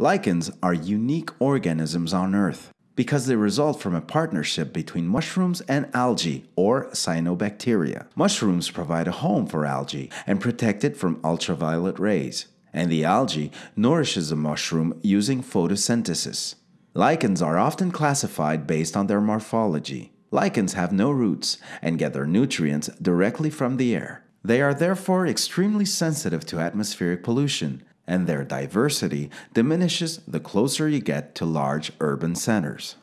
Lichens are unique organisms on Earth because they result from a partnership between mushrooms and algae or cyanobacteria. Mushrooms provide a home for algae and protect it from ultraviolet rays, and the algae nourishes the mushroom using photosynthesis. Lichens are often classified based on their morphology. Lichens have no roots and get their nutrients directly from the air. They are therefore extremely sensitive to atmospheric pollution, and their diversity diminishes the closer you get to large urban centers.